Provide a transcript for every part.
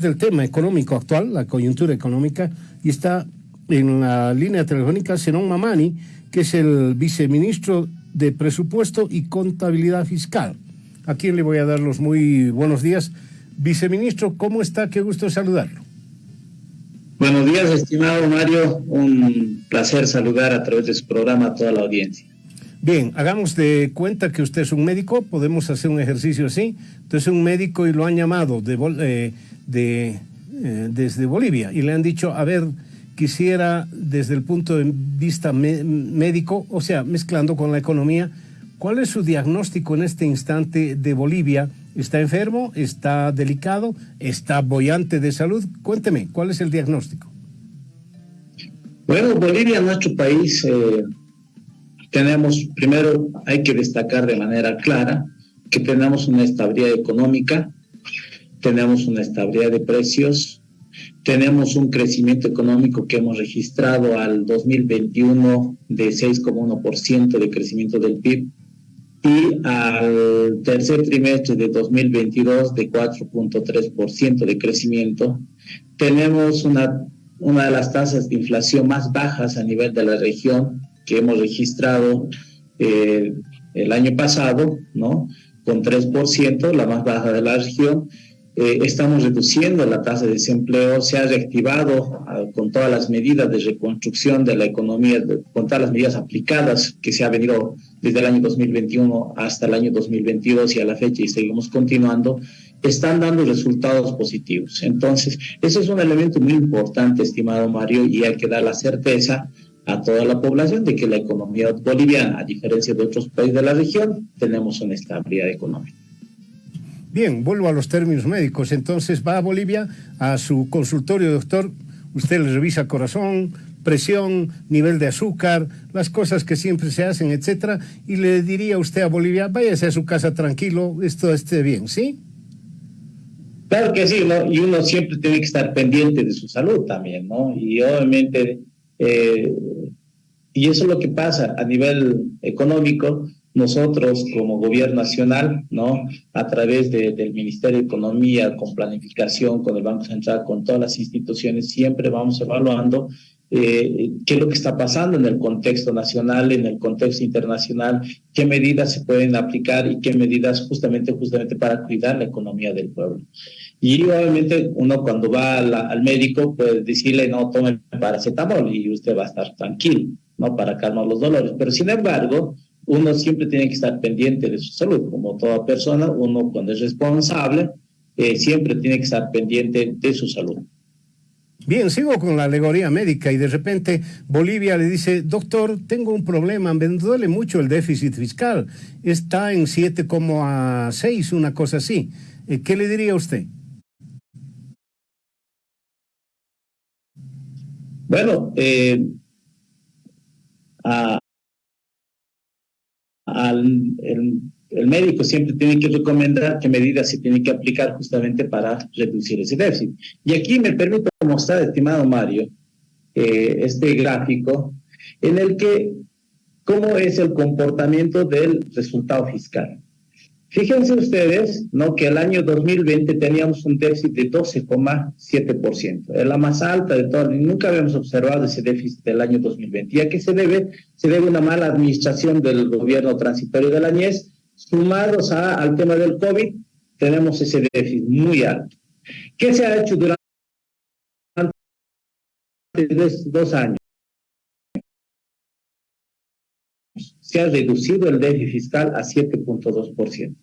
del tema económico actual, la coyuntura económica, y está en la línea telefónica Senón Mamani, que es el viceministro de Presupuesto y Contabilidad Fiscal. A quien le voy a dar los muy buenos días. Viceministro, ¿cómo está? Qué gusto saludarlo. Buenos días, estimado Mario. Un placer saludar a través de su programa a toda la audiencia. Bien, hagamos de cuenta que usted es un médico, podemos hacer un ejercicio así. Entonces, un médico y lo han llamado de, eh, de, eh, desde Bolivia y le han dicho, a ver, quisiera desde el punto de vista médico, o sea, mezclando con la economía, ¿cuál es su diagnóstico en este instante de Bolivia? ¿Está enfermo? ¿Está delicado? ¿Está bollante de salud? Cuénteme, ¿cuál es el diagnóstico? Bueno, Bolivia, nuestro país, eh, tenemos, primero hay que destacar de manera clara que tenemos una estabilidad económica, tenemos una estabilidad de precios, tenemos un crecimiento económico que hemos registrado al 2021 de 6,1% de crecimiento del PIB y al tercer trimestre de 2022 de 4.3% de crecimiento. Tenemos una, una de las tasas de inflación más bajas a nivel de la región que hemos registrado eh, el año pasado, ¿no? Con 3%, la más baja de la región eh, estamos reduciendo la tasa de desempleo, se ha reactivado ah, con todas las medidas de reconstrucción de la economía, con todas las medidas aplicadas que se ha venido desde el año 2021 hasta el año 2022 y a la fecha y seguimos continuando, están dando resultados positivos. Entonces, eso es un elemento muy importante, estimado Mario, y hay que dar la certeza a toda la población de que la economía boliviana, a diferencia de otros países de la región, tenemos una estabilidad económica. Bien, vuelvo a los términos médicos. Entonces va a Bolivia, a su consultorio, doctor, usted le revisa corazón, presión, nivel de azúcar, las cosas que siempre se hacen, etcétera, y le diría usted a Bolivia, váyase a su casa tranquilo, esto esté bien, ¿sí? Claro que sí, ¿no? Y uno siempre tiene que estar pendiente de su salud también, ¿no? Y obviamente, eh, y eso es lo que pasa a nivel económico, nosotros como gobierno nacional, ¿no? A través del Ministerio de Economía, con planificación, con el Banco Central, con todas las instituciones, siempre vamos evaluando eh, qué es lo que está pasando en el contexto nacional, en el contexto internacional, qué medidas se pueden aplicar y qué medidas justamente, justamente para cuidar la economía del pueblo. Y obviamente uno cuando va al médico puede decirle, no, tome paracetamol y usted va a estar tranquilo, ¿no? Para calmar los dolores. Pero sin embargo, uno siempre tiene que estar pendiente de su salud, como toda persona, uno cuando es responsable, eh, siempre tiene que estar pendiente de su salud. Bien, sigo con la alegoría médica y de repente Bolivia le dice, doctor, tengo un problema, me duele mucho el déficit fiscal, está en 7,6, una cosa así. Eh, ¿Qué le diría usted? Bueno, eh, a, el, médico siempre tiene que recomendar qué medidas se tienen que aplicar justamente para reducir ese déficit. Y aquí me permito mostrar, estimado Mario, eh, este gráfico en el que cómo es el comportamiento del resultado fiscal. Fíjense ustedes ¿no? que el año 2020 teníamos un déficit de 12,7%. Es la más alta de todo. Nunca habíamos observado ese déficit del año 2020. ¿Y a qué se debe? Se debe a una mala administración del gobierno transitorio de la NIES. Sumados a, al tema del COVID, tenemos ese déficit muy alto. ¿Qué se ha hecho durante dos años? Se ha reducido el déficit fiscal a 7.2%.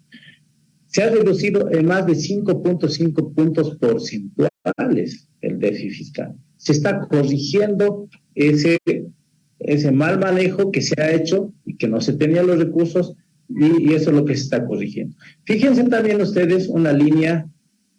Se ha reducido en más de 5.5 puntos porcentuales el déficit fiscal. Se está corrigiendo ese, ese mal manejo que se ha hecho y que no se tenían los recursos y, eso es lo que se está corrigiendo. Fíjense también ustedes una línea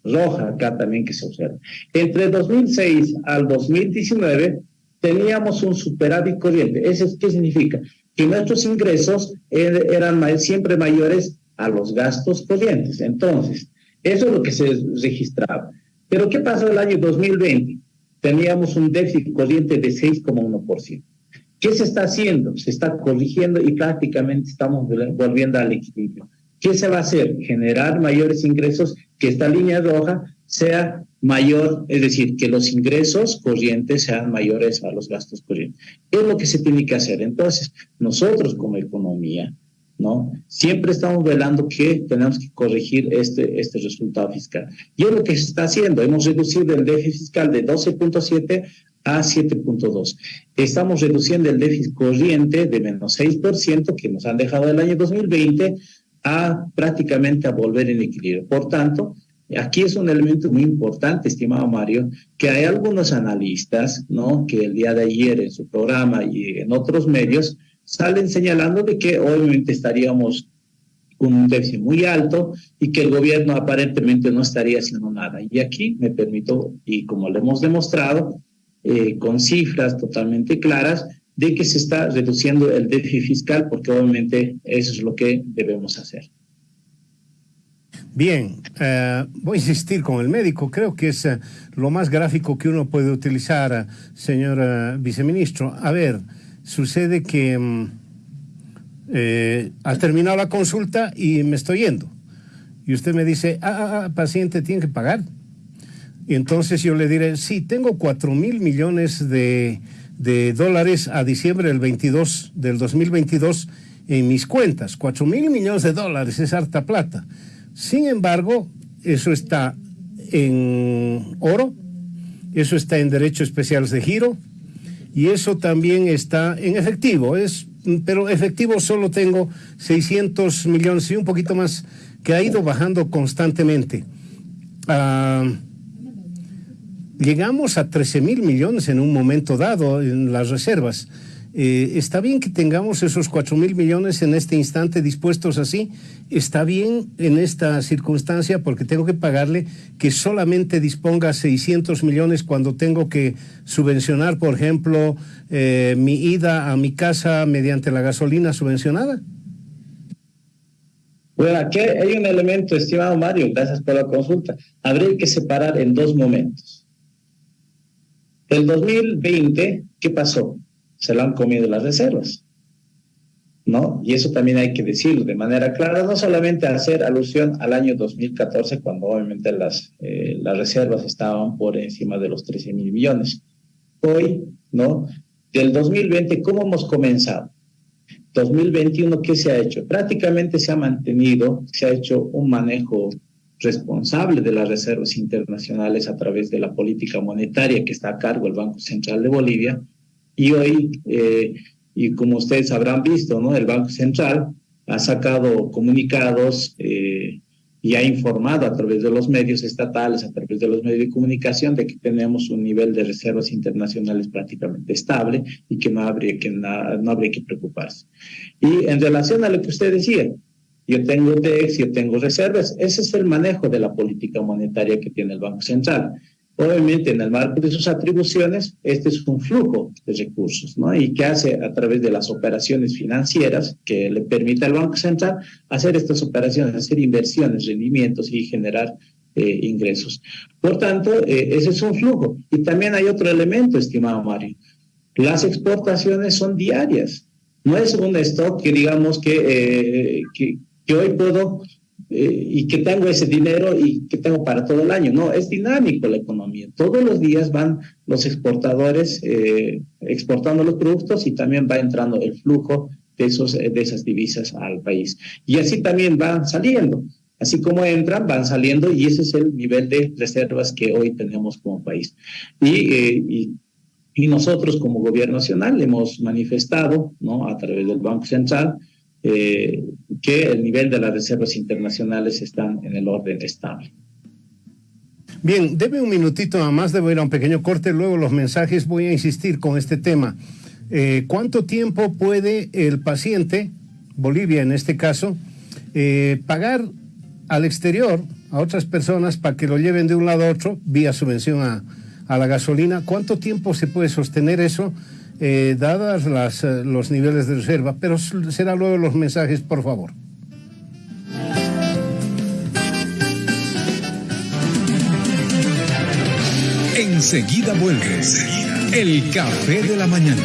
roja acá también que se observa. Entre 2006 al 2019 teníamos un superávit corriente. ¿Eso qué significa? Que nuestros ingresos er, eran siempre mayores a los gastos corrientes. Entonces, eso es lo que se registraba. Pero ¿qué pasó el año 2020? Teníamos un déficit corriente de 6,1%. ¿Qué se está haciendo? Se está corrigiendo y prácticamente estamos volviendo al equilibrio. ¿Qué se va a hacer? Generar mayores ingresos, que esta línea roja sea mayor, es decir, que los ingresos corrientes sean mayores a los gastos corrientes. ¿Qué es lo que se tiene que hacer? Entonces, nosotros como economía, ¿no? Siempre estamos velando que tenemos que corregir este, este resultado fiscal. Y es lo que se está haciendo. Hemos reducido el déficit fiscal de 12.7 a 7.2. Estamos reduciendo el déficit corriente de menos 6% que nos han dejado el año 2020 a prácticamente a volver en equilibrio. Por tanto, Aquí es un elemento muy importante, estimado Mario, que hay algunos analistas, ¿no? Que el día de ayer en su programa y en otros medios salen señalando de que obviamente estaríamos con un déficit muy alto y que el gobierno aparentemente no estaría haciendo nada. Y aquí me permito, y como lo hemos demostrado, eh, con cifras totalmente claras, de que se está reduciendo el déficit fiscal, porque obviamente eso es lo que debemos hacer. Bien, eh, voy a insistir con el médico. Creo que es eh, lo más gráfico que uno puede utilizar, eh, señor viceministro. A ver, sucede que mm, ha terminado la consulta y me estoy yendo. Y usted me dice, ah, ah, ah, paciente, tiene que pagar. Y entonces yo le diré, sí, tengo 4 mil millones de, de, dólares a diciembre del, 22, del 2022 en mis cuentas. 4 mil millones de dólares es harta plata. Sin embargo, eso está en oro, eso está en derechos especiales de giro y eso también está en efectivo. Es, pero efectivo solo tengo 600 millones y un poquito más que ha ido bajando constantemente. Ah, llegamos a 13 mil millones en un momento dado en las reservas. Eh, está bien que tengamos esos 4 mil millones en este instante dispuestos así. Está bien en esta circunstancia porque tengo que pagarle que solamente disponga 600 millones cuando tengo que subvencionar, por ejemplo, eh, mi ida a mi casa mediante la gasolina subvencionada. Bueno, aquí hay un elemento, estimado Mario, gracias por la consulta. Habría que separar en dos momentos. El 2020, ¿qué pasó? Se lo han comido las reservas. ¿No? Y eso también hay que decirlo de manera clara, no solamente hacer alusión al año 2014, cuando obviamente las, eh, las reservas estaban por encima de los 13 mil millones. Hoy, ¿no? Del 2020, ¿cómo hemos comenzado? 2021, ¿qué se ha hecho? Prácticamente se ha mantenido, se ha hecho un manejo responsable de las reservas internacionales a través de la política monetaria que está a cargo del Banco Central de Bolivia, y hoy, eh, y como ustedes habrán visto, ¿no? el Banco Central ha sacado comunicados eh, y ha informado a través de los medios estatales, a través de los medios de comunicación, de que tenemos un nivel de reservas internacionales prácticamente estable y que no habría que, no habría que preocuparse. Y en relación a lo que usted decía, yo tengo DEX, yo tengo reservas, ese es el manejo de la política monetaria que tiene el Banco Central. Obviamente, en el marco de sus atribuciones, este es un flujo de recursos, ¿no? Y que hace a través de las operaciones financieras que le permite al Banco Central hacer estas operaciones, hacer inversiones, rendimientos y generar eh, ingresos. Por tanto, eh, ese es un flujo. Y también hay otro elemento, estimado Mario. Las exportaciones son diarias. No es un stock que digamos que, eh, que, que hoy puedo eh, y que tengo ese dinero y que tengo para todo el año. No, es dinámico la economía. Todos los días van los exportadores eh, exportando los productos y también va entrando el flujo de, esos, de esas divisas al país. Y así también van saliendo. Así como entran, van saliendo y ese es el nivel de reservas que hoy tenemos como país. Y, eh, y, y nosotros como gobierno nacional hemos manifestado ¿no? a través del Banco Central eh, que el nivel de las reservas internacionales están en el orden estable. Bien, debe un minutito nada más, debo ir a un pequeño corte, luego los mensajes, voy a insistir con este tema. Eh, ¿Cuánto tiempo puede el paciente, Bolivia en este caso, eh, pagar al exterior a otras personas para que lo lleven de un lado a otro vía subvención a, a la gasolina? ¿Cuánto tiempo se puede sostener eso? Eh, dadas eh, los niveles de reserva, pero será luego los mensajes, por favor. Enseguida vuelve el café de la mañana.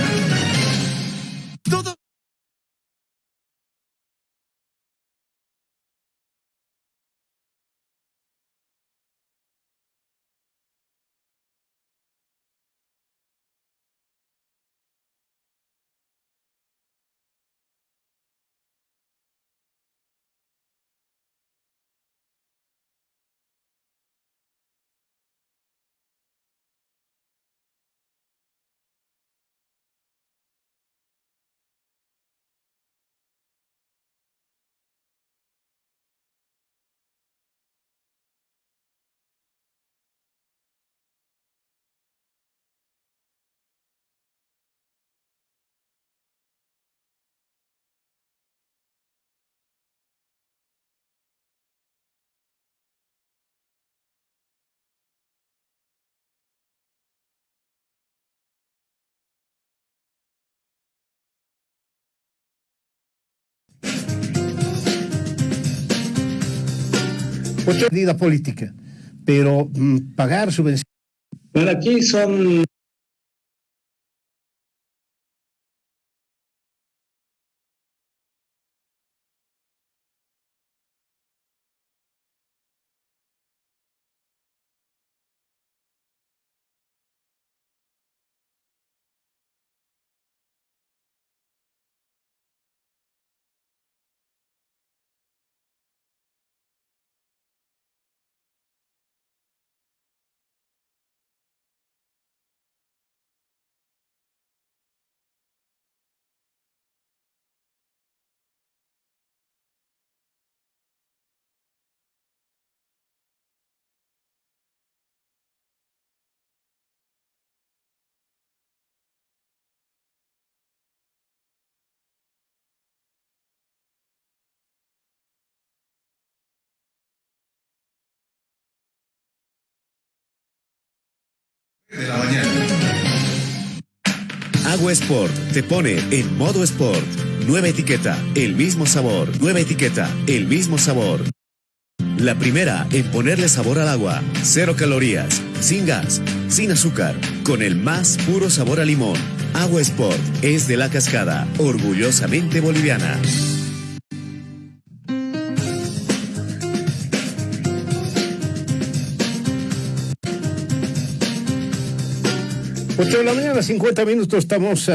Otra medida política, pero mm, pagar subvenciones. Bueno, aquí son Agua Sport te pone en modo Sport. Nueva etiqueta, el mismo sabor. Nueva etiqueta, el mismo sabor. La primera en ponerle sabor al agua. Cero calorías, sin gas, sin azúcar, con el más puro sabor a limón. Agua Sport es de la cascada, orgullosamente boliviana. 8 de la mañana, 50 minutos, estamos uh,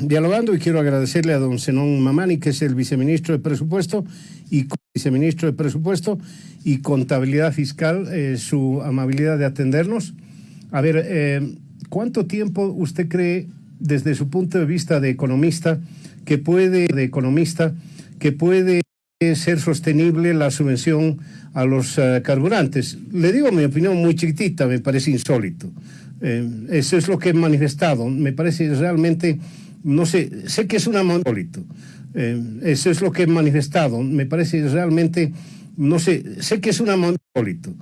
dialogando y quiero agradecerle a don Zenón Mamani, que es el viceministro de Presupuesto y viceministro de Presupuesto y Contabilidad Fiscal, eh, su amabilidad de atendernos. A ver, eh, ¿cuánto tiempo usted cree, desde su punto de vista de economista, que puede, de economista, que puede ser sostenible la subvención a los uh, carburantes? Le digo mi opinión muy chiquitita, me parece insólito. Eh, eso es lo que he manifestado. Me parece realmente, no sé, sé que es una monolito. Eh, eso es lo que he manifestado. Me parece realmente, no sé, sé que es una monolito.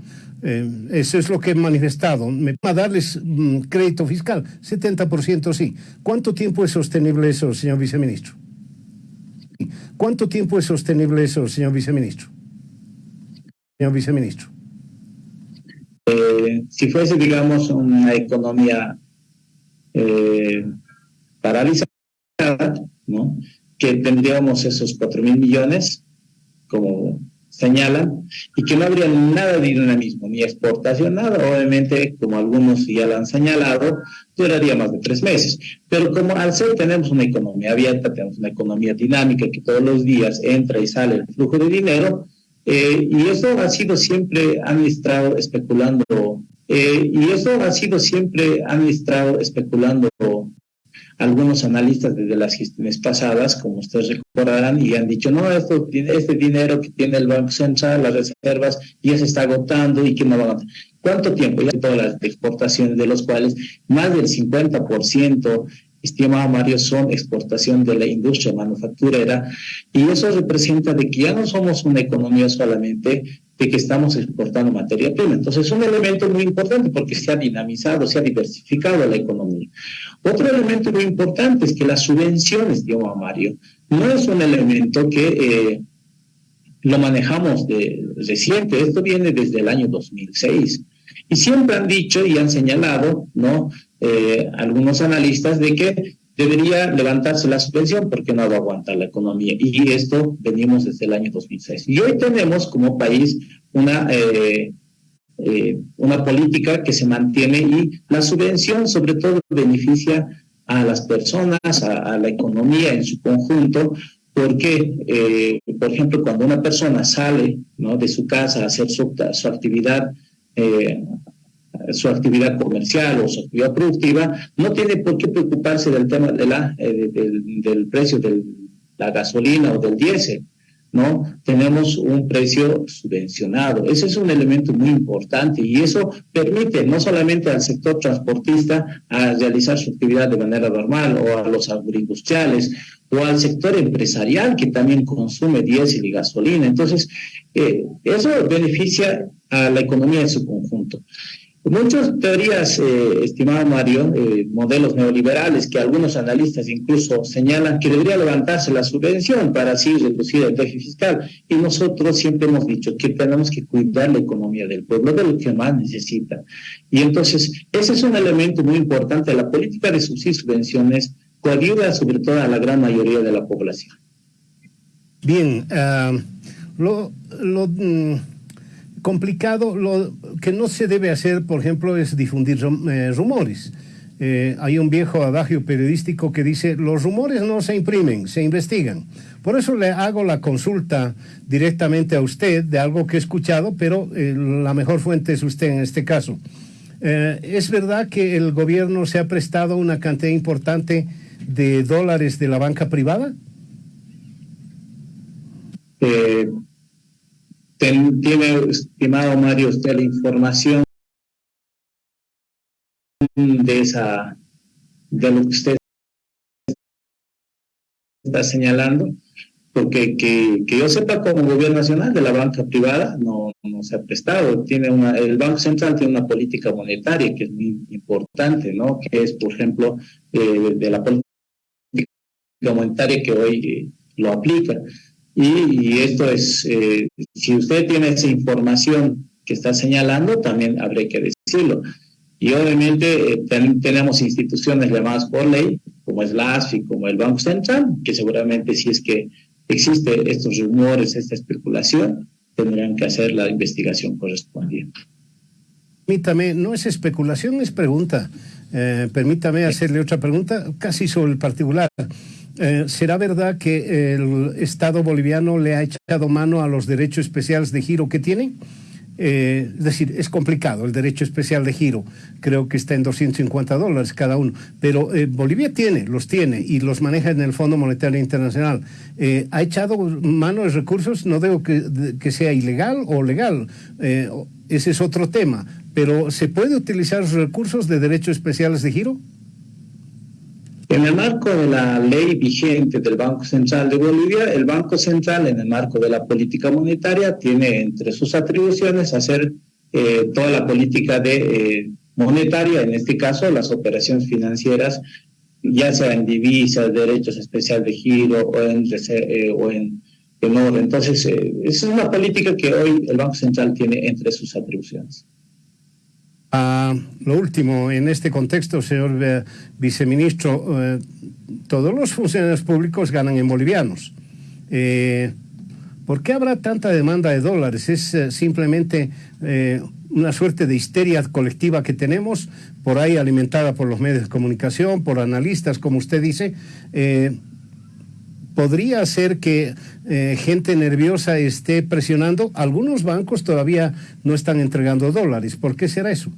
Eh, eso es lo que he manifestado. Me va a darles mm, crédito fiscal, 70% sí. ¿Cuánto tiempo es sostenible eso, señor viceministro? ¿Cuánto tiempo es sostenible eso, señor viceministro? Señor viceministro. Eh, si fuese, digamos, una economía eh, paralizada, que tendríamos esos cuatro mil millones, como señalan, y que no habría nada de dinamismo, ni exportación, nada. Obviamente, como algunos ya lo han señalado, duraría más de tres meses. Pero como al ser tenemos una economía abierta, tenemos una economía dinámica que todos los días entra y sale el flujo de dinero, eh, y eso ha sido siempre administrado especulando, eh, y eso ha sido siempre administrado especulando algunos analistas desde las gestiones pasadas, como ustedes recordarán, y han dicho, no, esto, este dinero que tiene el Banco Central, las reservas, ya se está agotando y que no va a... ¿Cuánto tiempo? Ya todas las exportaciones, de los cuales más del 50% estimado Mario, son exportación de la industria manufacturera y eso representa de que ya no somos una economía solamente de que estamos exportando materia prima. Entonces es un elemento muy importante porque se ha dinamizado, se ha diversificado la economía. Otro elemento muy importante es que las subvenciones, digamos Mario, no es un elemento que eh, lo manejamos de reciente, esto viene desde el año 2006. Y siempre han dicho y han señalado, ¿no? Eh, algunos analistas de que debería levantarse la subvención porque no va a aguantar la economía. Y esto venimos desde el año 2006. Y hoy tenemos como país una, eh, eh, una política que se mantiene y la subvención sobre todo beneficia a las personas, a, la economía en su conjunto, porque, por ejemplo, cuando una persona sale ¿no? de su casa a hacer su, su actividad su actividad comercial o su actividad productiva, no tiene por qué preocuparse del tema de la, eh, del, precio de la gasolina o del diésel. ¿no? Tenemos un precio subvencionado. Ese es un elemento muy importante y eso permite no solamente al sector transportista a realizar su actividad de manera normal o a los agroindustriales o al sector empresarial que también consume diésel y gasolina. Entonces, eh, eso beneficia a la economía en su conjunto. Muchas teorías, eh, estimado Mario, eh, modelos neoliberales que algunos analistas incluso señalan que debería levantarse la subvención para así reducir el déficit fiscal. Y nosotros siempre hemos dicho que tenemos que cuidar la economía del pueblo, de lo que más necesita. Y entonces, ese es un elemento muy importante. La política de subsidios y subvenciones coayuda sobre todo a la gran mayoría de la población. Bien, lo... lo mm, complicado, lo que no se debe hacer, por ejemplo, es difundir eh, rumores. Eh, hay un viejo adagio periodístico que dice, los rumores no se imprimen, se investigan. Por eso le hago la consulta directamente a usted de algo que he escuchado, pero eh, la mejor fuente es usted en este caso. ¿Es verdad que el gobierno se ha prestado una cantidad importante de dólares de la banca privada? Tiene, estimado Mario, usted la información de esa, de lo que usted está señalando, porque que, que, yo sepa como gobierno nacional de la banca privada no, no se ha prestado. Tiene una, el Banco Central tiene una política monetaria que es muy importante, ¿no? Que es, por ejemplo, eh, de la política monetaria que hoy eh, lo aplica. Y, esto es, eh, si usted tiene esa información que está señalando, también habría que decirlo. Y obviamente eh, tenemos instituciones llamadas por ley, como es la ASFI, como el Banco Central, que seguramente si es que existe estos rumores, esta especulación, tendrán que hacer la investigación correspondiente. Permítame, no es especulación, es pregunta. Eh, permítame hacerle otra pregunta, casi sobre el particular. Eh, ¿Será verdad que el Estado boliviano le ha echado mano a los derechos especiales de giro que tiene? Eh, es decir, es complicado el derecho especial de giro, creo que está en 250 dólares cada uno, pero eh, Bolivia tiene, los tiene y los maneja en el Fondo Monetario Internacional. ¿Ha echado mano de recursos? No digo que, que sea ilegal o legal, ese es otro tema, pero ¿se puede utilizar los recursos de derechos especiales de giro? En el marco de la ley vigente del Banco Central de Bolivia, el Banco Central, en el marco de la política monetaria, tiene entre sus atribuciones hacer eh, toda la política de eh, monetaria, en este caso las operaciones financieras, ya sea en divisas, derechos especiales de giro o en, eh, o en, oro. Entonces, es una política que hoy el Banco Central tiene entre sus atribuciones. Ah, lo último, en este contexto, señor eh, viceministro, eh, todos los funcionarios públicos ganan en bolivianos. Eh, ¿Por qué habrá tanta demanda de dólares? ¿Es simplemente una suerte de histeria colectiva que tenemos, por ahí alimentada por los medios de comunicación, por analistas, como usted dice? Podría ser que gente nerviosa esté presionando. Algunos bancos todavía no están entregando dólares. ¿Por qué será eso?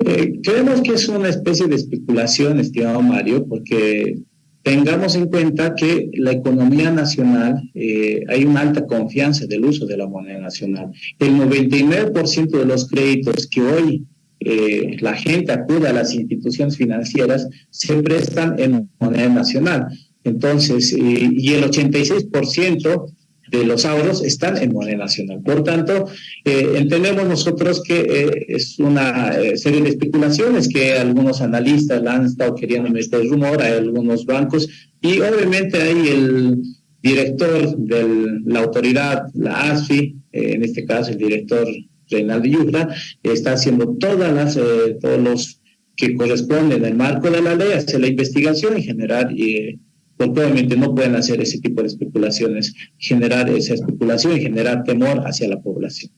Eh, creemos que es una especie de especulación, estimado Mario, porque tengamos en cuenta que la economía nacional, eh, hay una alta confianza del uso de la moneda nacional. El 99% de los créditos que hoy eh, la gente acude a las instituciones financieras se prestan en moneda nacional. Entonces, y el 86% de los ahorros están en moneda nacional. Por tanto, eh, entendemos nosotros que eh, es una eh, serie de especulaciones que algunos analistas la han estado queriendo meter rumor a algunos bancos y obviamente hay el director de la autoridad, la ASFI, en este caso el director Reinaldo Yufra, está haciendo todas las, todos los que corresponden al marco de la ley, hacer la investigación y generar porque obviamente no pueden hacer ese tipo de especulaciones, generar esa especulación y generar temor hacia la población.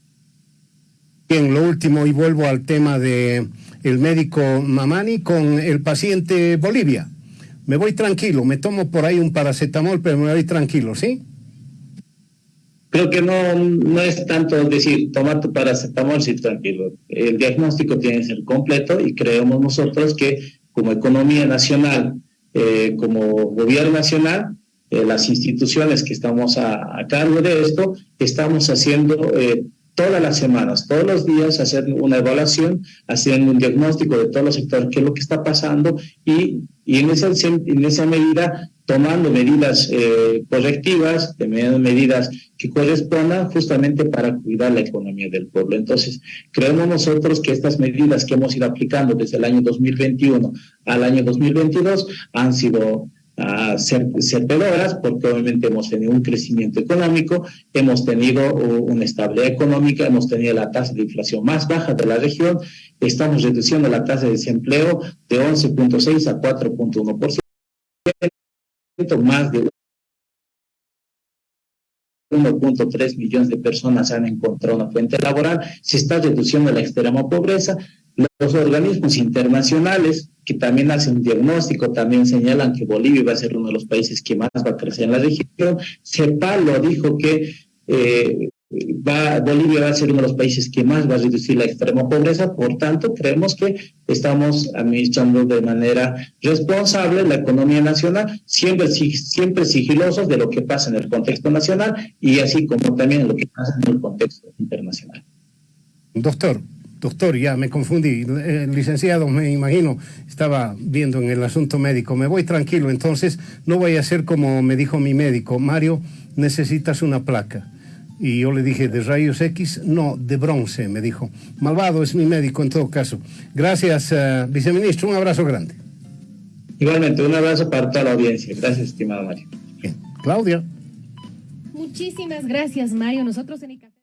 Bien, lo último, y vuelvo al tema de el médico Mamani con el paciente Bolivia. Me voy tranquilo, me tomo por ahí un paracetamol, pero me voy tranquilo, ¿sí? Creo que no, no es tanto decir, toma tu paracetamol, sí, tranquilo. El diagnóstico tiene que ser completo y creemos nosotros que como economía nacional eh, como gobierno nacional, eh, las instituciones que estamos a, cargo de esto, estamos haciendo eh, todas las semanas, todos los días, hacer una evaluación, haciendo un diagnóstico de todos los sectores, qué es lo que está pasando y, y en, esa, en esa medida tomando medidas eh, correctivas, tomando medidas que correspondan justamente para cuidar la economía del pueblo. Entonces, creemos nosotros que estas medidas que hemos ido aplicando desde el año 2021 al año 2022 han sido a certedoras, porque obviamente hemos tenido un crecimiento económico, hemos tenido una estabilidad económica, hemos tenido la tasa de inflación más baja de la región, estamos reduciendo la tasa de desempleo de 11.6 a 4.1%, más de 1.3 millones de personas han encontrado una fuente laboral, se está reduciendo la extrema pobreza, los organismos internacionales que también hacen un diagnóstico, también señalan que Bolivia va a ser uno de los países que más va a crecer en la región. CEPAL dijo que eh, va, Bolivia va a ser uno de los países que más va a reducir la extrema pobreza, por tanto, creemos que estamos administrando de manera responsable la economía nacional, siempre, siempre sigilosos de lo que pasa en el contexto nacional y así como también lo que pasa en el contexto internacional. Doctor, doctor, ya me confundí, el licenciado me imagino estaba viendo en el asunto médico, me voy tranquilo, entonces no voy a hacer como me dijo mi médico, Mario, necesitas una placa. Y yo le dije, ¿de rayos X? No, de bronce, me dijo. Malvado es mi médico en todo caso. Gracias, uh, viceministro, un abrazo grande. Igualmente, un abrazo para toda la audiencia. Gracias, estimado Mario. Bien. Claudia. Muchísimas gracias, Mario. Nosotros en el.